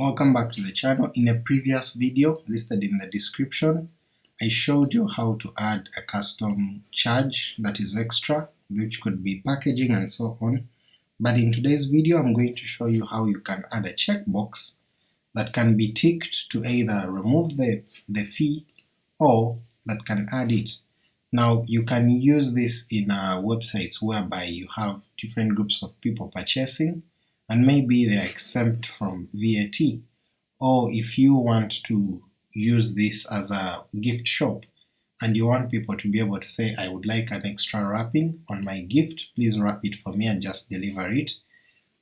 Welcome back to the channel. In a previous video listed in the description, I showed you how to add a custom charge that is extra, which could be packaging and so on, but in today's video I'm going to show you how you can add a checkbox that can be ticked to either remove the, the fee or that can add it. Now you can use this in uh, websites whereby you have different groups of people purchasing and maybe they are exempt from VAT, or if you want to use this as a gift shop and you want people to be able to say I would like an extra wrapping on my gift, please wrap it for me and just deliver it,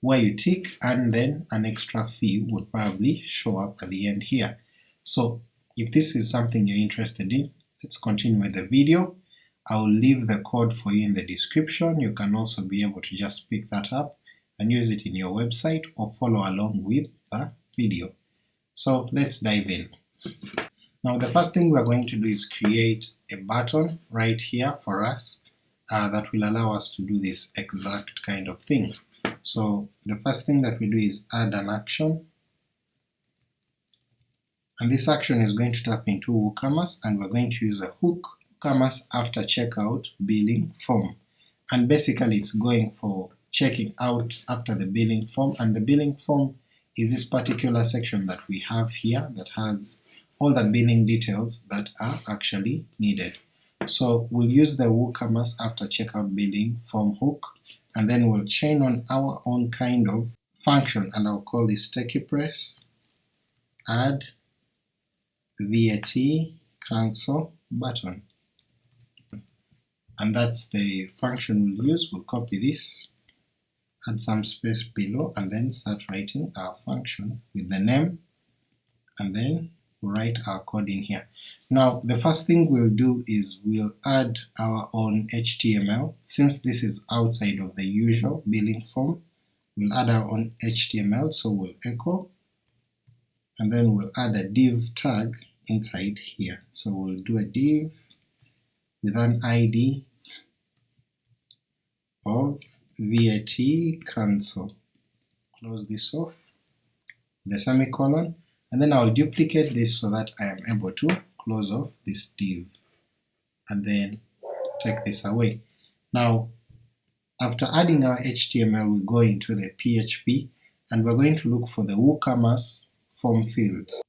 where you tick and then an extra fee would probably show up at the end here. So if this is something you're interested in, let's continue with the video. I'll leave the code for you in the description, you can also be able to just pick that up and use it in your website or follow along with the video. So let's dive in. Now the first thing we're going to do is create a button right here for us uh, that will allow us to do this exact kind of thing. So the first thing that we do is add an action, and this action is going to tap into WooCommerce and we're going to use a hook WooCommerce after checkout billing form, and basically it's going for checking out after the billing form, and the billing form is this particular section that we have here that has all the billing details that are actually needed. So we'll use the WooCommerce after checkout billing form hook, and then we'll chain on our own kind of function, and I'll call this TechiePress add VAT cancel button. And that's the function we'll use, we'll copy this add some space below and then start writing our function with the name and then write our code in here. Now the first thing we'll do is we'll add our own HTML. Since this is outside of the usual billing form, we'll add our own HTML, so we'll echo, and then we'll add a div tag inside here. So we'll do a div with an ID of VAT cancel, close this off, the semicolon, and then I'll duplicate this so that I am able to close off this div, and then take this away. Now after adding our HTML we go into the PHP and we're going to look for the WooCommerce form fields.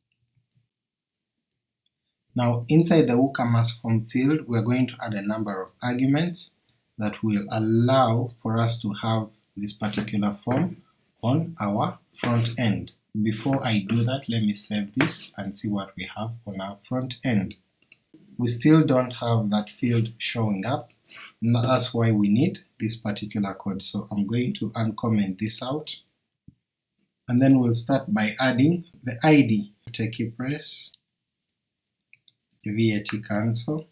Now inside the WooCommerce form field we're going to add a number of arguments that will allow for us to have this particular form on our front end. Before I do that, let me save this and see what we have on our front end. We still don't have that field showing up, and that's why we need this particular code. So I'm going to uncomment this out, and then we'll start by adding the ID, TechiePress, VAT cancel,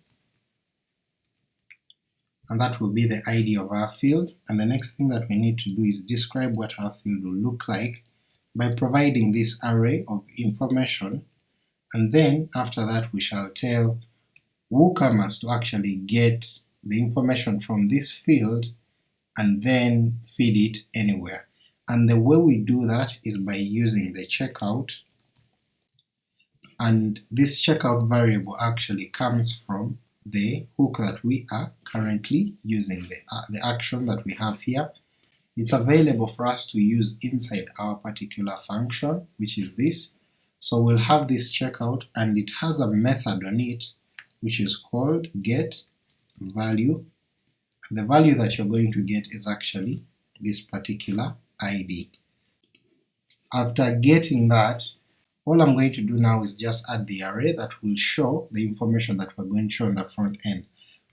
and that will be the ID of our field, and the next thing that we need to do is describe what our field will look like by providing this array of information, and then after that we shall tell WooCommerce to actually get the information from this field and then feed it anywhere. And the way we do that is by using the checkout, and this checkout variable actually comes from the hook that we are currently using, the, uh, the action that we have here. It's available for us to use inside our particular function, which is this. So we'll have this checkout and it has a method on it which is called get value. The value that you're going to get is actually this particular ID. After getting that, all I'm going to do now is just add the array that will show the information that we're going to show on the front end.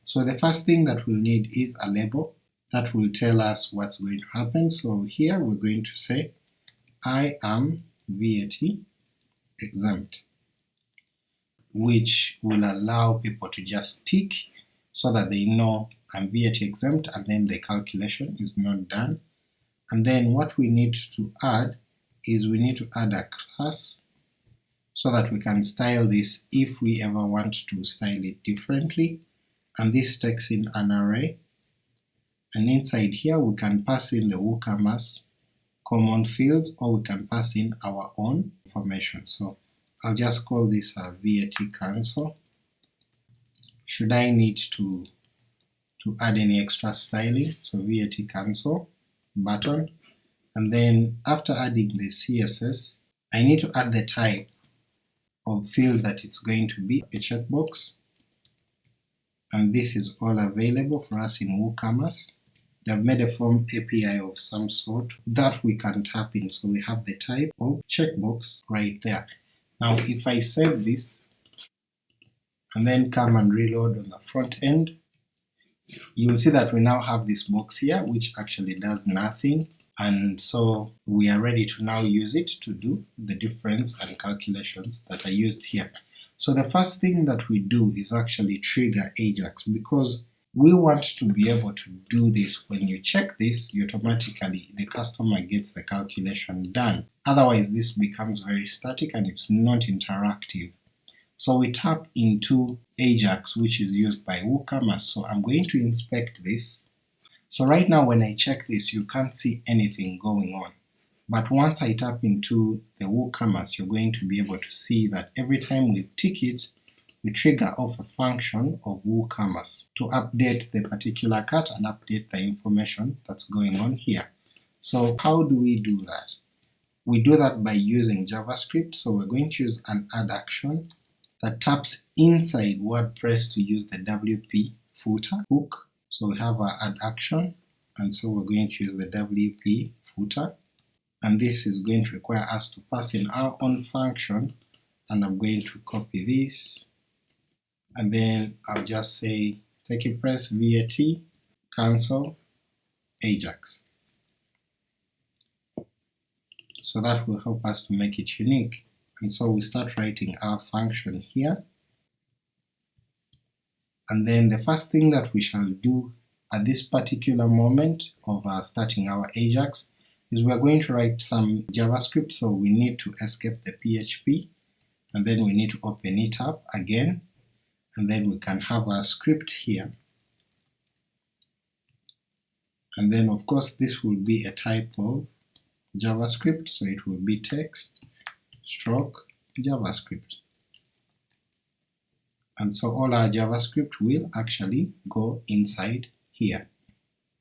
So the first thing that we'll need is a label that will tell us what's going to happen. So here we're going to say I am VAT exempt, which will allow people to just tick so that they know I'm VAT exempt and then the calculation is not done. And then what we need to add is we need to add a class so that we can style this if we ever want to style it differently, and this takes in an array, and inside here we can pass in the WooCommerce common fields or we can pass in our own information. So I'll just call this a VAT cancel. Should I need to to add any extra styling, so VAT cancel button, and then after adding the CSS, I need to add the type of field that it's going to be, a checkbox, and this is all available for us in WooCommerce. They've made a form API of some sort that we can tap in, so we have the type of checkbox right there. Now if I save this and then come and reload on the front end, you will see that we now have this box here which actually does nothing and so we are ready to now use it to do the difference and calculations that are used here. So the first thing that we do is actually trigger Ajax because we want to be able to do this. When you check this, automatically, the customer gets the calculation done. Otherwise this becomes very static and it's not interactive. So we tap into Ajax which is used by WooCommerce, so I'm going to inspect this. So right now when I check this you can't see anything going on, but once I tap into the WooCommerce you're going to be able to see that every time we tick it, we trigger off a function of WooCommerce to update the particular cart and update the information that's going on here. So how do we do that? We do that by using JavaScript, so we're going to use an add action that taps inside WordPress to use the WP footer hook. So we have our add action, and so we're going to use the WP footer, and this is going to require us to pass in our own function, and I'm going to copy this, and then I'll just say TechiePress VAT cancel Ajax. So that will help us to make it unique. And so we start writing our function here, and then the first thing that we shall do at this particular moment of uh, starting our Ajax is we are going to write some JavaScript, so we need to escape the PHP, and then we need to open it up again, and then we can have our script here. And then of course this will be a type of JavaScript, so it will be text, stroke JavaScript. And so all our JavaScript will actually go inside here.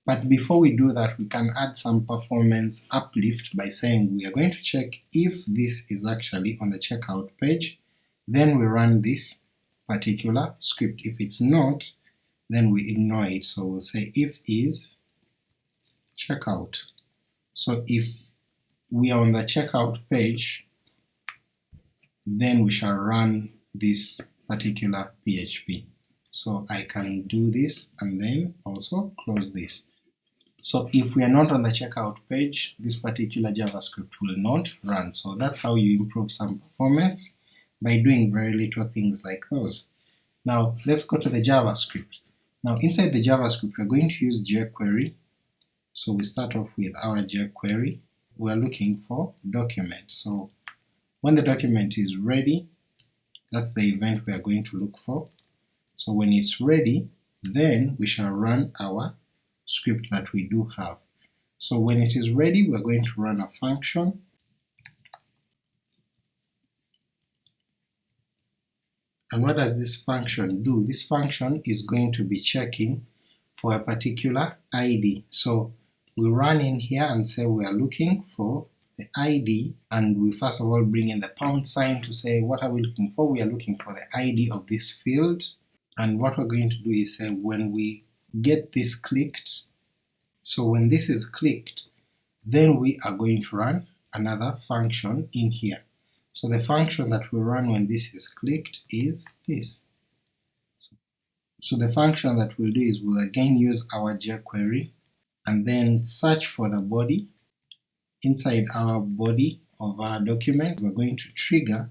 But before we do that, we can add some performance uplift by saying we are going to check if this is actually on the checkout page, then we run this particular script. If it's not, then we ignore it. So we'll say if is checkout. So if we are on the checkout page, then we shall run this particular PHP. So I can do this and then also close this. So if we are not on the checkout page, this particular JavaScript will not run. So that's how you improve some performance by doing very little things like those. Now let's go to the JavaScript. Now inside the JavaScript we're going to use jQuery. So we start off with our jQuery. We're looking for document. So when the document is ready, that's the event we are going to look for. So when it's ready, then we shall run our script that we do have. So when it is ready, we're going to run a function And what does this function do? This function is going to be checking for a particular ID. So we run in here and say we are looking for the ID and we first of all bring in the pound sign to say what are we looking for, we are looking for the ID of this field and what we're going to do is say when we get this clicked, so when this is clicked then we are going to run another function in here. So the function that we run when this is clicked is this. So the function that we'll do is we'll again use our jQuery and then search for the body inside our body of our document, we're going to trigger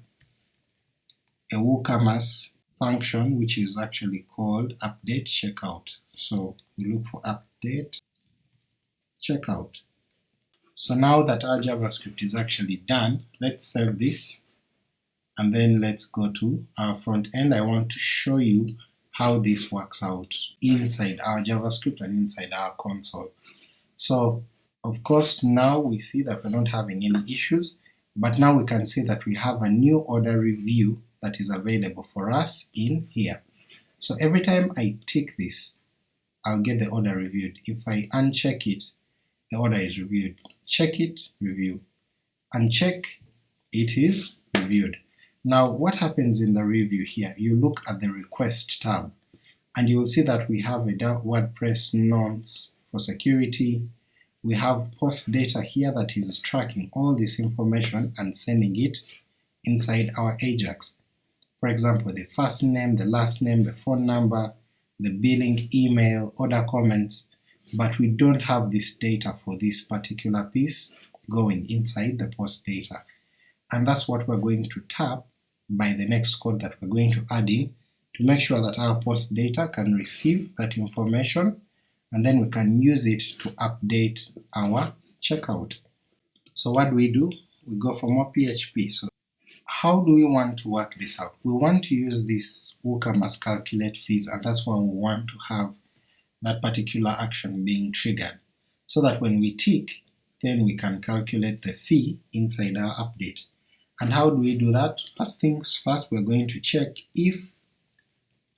a WooCommerce function which is actually called update checkout. So we look for update checkout. So now that our JavaScript is actually done, let's save this and then let's go to our front end. I want to show you how this works out inside our JavaScript and inside our console. So Of course now we see that we're not having any issues, but now we can see that we have a new order review that is available for us in here. So every time I tick this, I'll get the order reviewed. If I uncheck it, the order is reviewed. Check it, review. Uncheck, it is reviewed. Now what happens in the review here? You look at the request tab and you will see that we have a WordPress nonce for security, we have post data here that is tracking all this information and sending it inside our Ajax. For example, the first name, the last name, the phone number, the billing, email, order comments, but we don't have this data for this particular piece going inside the post data. And that's what we're going to tap by the next code that we're going to add in to make sure that our post data can receive that information and then we can use it to update our checkout. So what do we do? We go for more PHP. So how do we want to work this out? We want to use this WooCommerce calculate fees and that's why we want to have that particular action being triggered, so that when we tick, then we can calculate the fee inside our update. And how do we do that? First things first, we're going to check if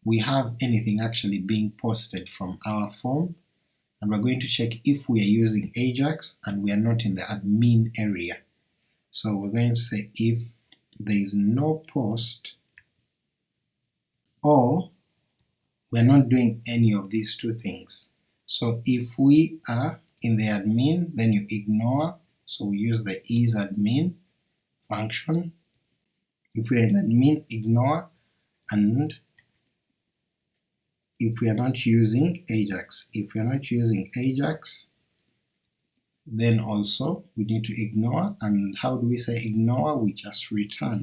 we have anything actually being posted from our form and we're going to check if we are using Ajax and we are not in the admin area. So we're going to say if there is no post or we're not doing any of these two things. So if we are in the admin, then you ignore, so we use the is admin function. If we are in admin, ignore, and if we are not using Ajax. If we are not using Ajax, then also we need to ignore, and how do we say ignore? We just return.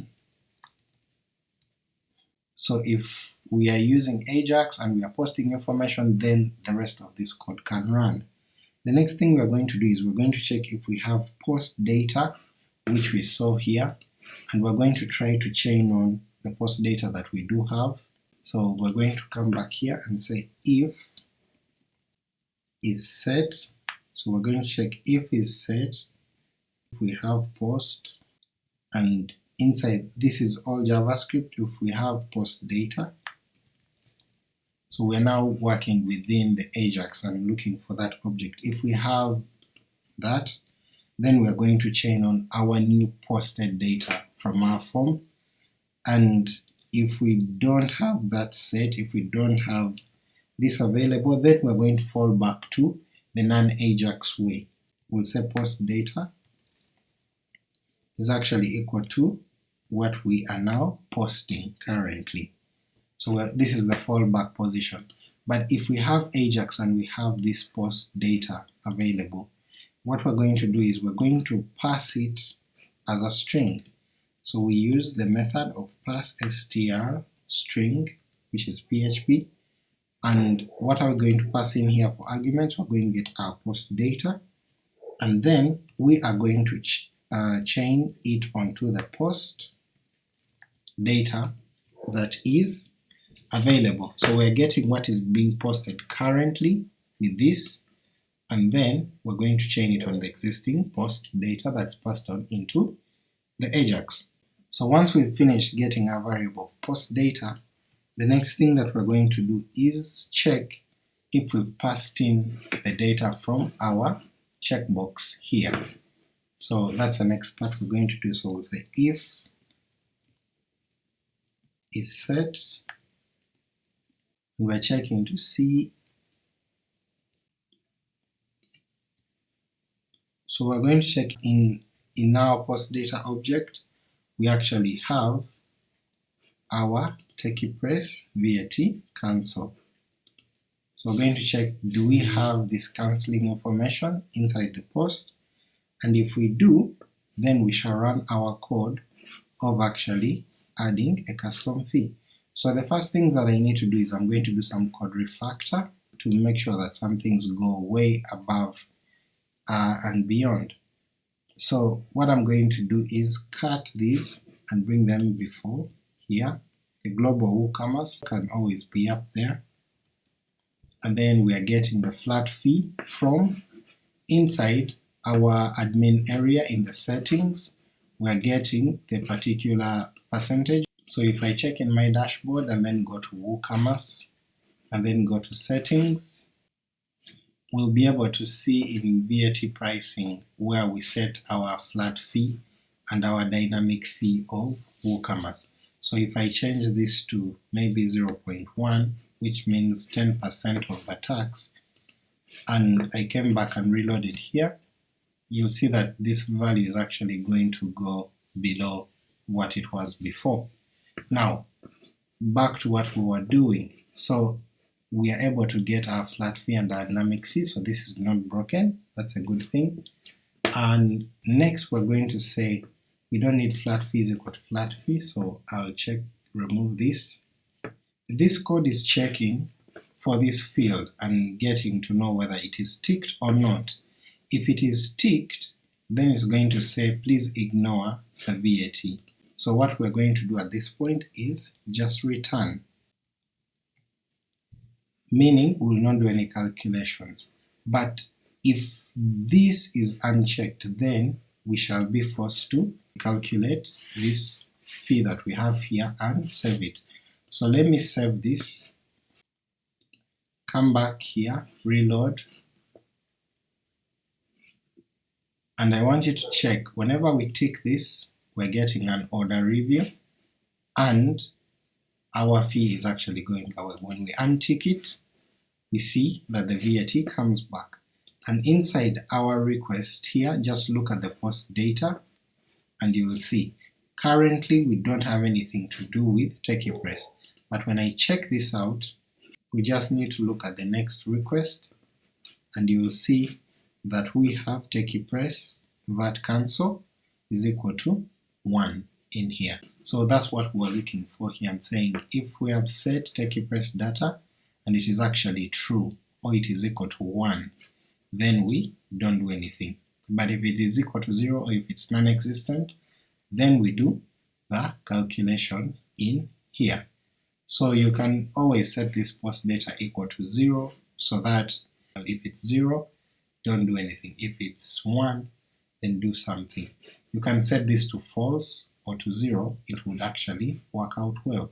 So if we are using Ajax and we are posting information, then the rest of this code can run. The next thing we're going to do is we're going to check if we have post data, which we saw here, and we're going to try to chain on the post data that we do have, so we're going to come back here and say if is set, so we're going to check if is set, if we have post, and inside this is all JavaScript if we have post data. So we're now working within the Ajax and looking for that object. If we have that, then we're going to chain on our new posted data from our form, and if we don't have that set, if we don't have this available, then we're going to fall back to the non-Ajax way. We'll say post data is actually equal to what we are now posting currently. So this is the fallback position. But if we have Ajax and we have this post data available, what we're going to do is we're going to pass it as a string. So we use the method of parse str string, which is PHP, and what are we going to pass in here for arguments? We're going to get our post data, and then we are going to ch uh, chain it onto the post data that is available. So we're getting what is being posted currently with this, and then we're going to chain it on the existing post data that's passed on into the Ajax. So once we've finished getting our variable of post data, the next thing that we're going to do is check if we've passed in the data from our checkbox here. So that's the next part we're going to do. So we'll say if is set, we're checking to see. So we're going to check in in our post data object we actually have our TechiePress VAT cancel. So we're going to check do we have this cancelling information inside the post, and if we do, then we shall run our code of actually adding a custom fee. So the first things that I need to do is I'm going to do some code refactor to make sure that some things go way above uh, and beyond. So what I'm going to do is cut these and bring them before here. The global WooCommerce can always be up there. And then we are getting the flat fee from inside our admin area in the settings, we're getting the particular percentage. So if I check in my dashboard and then go to WooCommerce and then go to settings, we'll be able to see in VAT pricing where we set our flat fee and our dynamic fee of WooCommerce. So if I change this to maybe 0.1, which means 10% of the tax, and I came back and reloaded here, you'll see that this value is actually going to go below what it was before. Now, back to what we were doing. So we are able to get our flat fee and dynamic fee, so this is not broken, that's a good thing. And next we're going to say we don't need flat fee is equal to flat fee, so I'll check remove this. This code is checking for this field and getting to know whether it is ticked or not. If it is ticked, then it's going to say please ignore the VAT. So what we're going to do at this point is just return, meaning we will not do any calculations. But if this is unchecked, then we shall be forced to calculate this fee that we have here and save it. So let me save this, come back here, reload, and I want you to check whenever we tick this we're getting an order review and our fee is actually going away. When we untick it we see that the VAT comes back. And inside our request here just look at the post data and you will see. Currently we don't have anything to do with TechiePress but when I check this out we just need to look at the next request and you will see that we have TechiePress VAT cancel is equal to 1 in here. So that's what we're looking for here and saying if we have set TechiePress data and it is actually true or it is equal to 1 then we don't do anything. But if it is equal to 0 or if it's non-existent then we do the calculation in here. So you can always set this post data equal to 0 so that if it's 0 don't do anything. If it's 1, then do something. You can set this to false or to 0, it would actually work out well.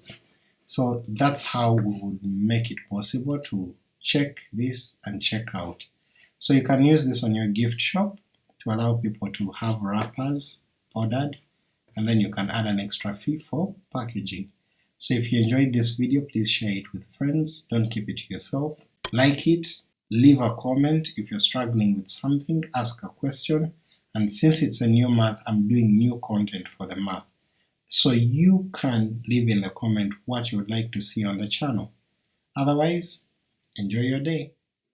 So that's how we would make it possible to check this and check out. So you can use this on your gift shop to allow people to have wrappers ordered and then you can add an extra fee for packaging. So if you enjoyed this video please share it with friends, don't keep it to yourself, like it, leave a comment if you're struggling with something, ask a question, and since it's a new month, I'm doing new content for the month. So you can leave in the comment what you would like to see on the channel. Otherwise, enjoy your day.